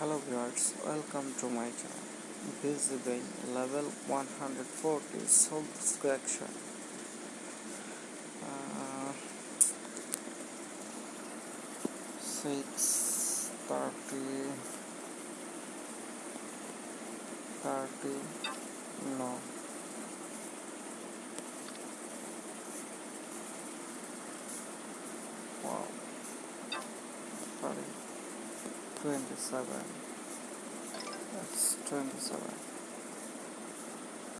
hello viewers welcome to my channel. Visiting level 140 soul destruction uh, 6 30 30 no. Wow. Sorry 27 that's 27